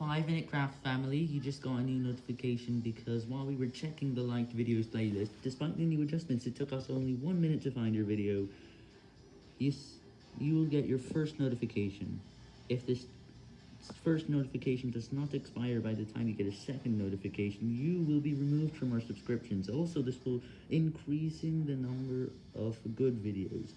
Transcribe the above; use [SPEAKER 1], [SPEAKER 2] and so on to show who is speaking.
[SPEAKER 1] 5 Minute Craft family, you just got a new notification because while we were checking the liked videos playlist, despite the new adjustments, it took us only 1 minute to find your video. You, you will get your first notification. If this first notification does not expire by the time you get a second notification, you will be removed from our subscriptions. Also, this will increasing the number of good videos.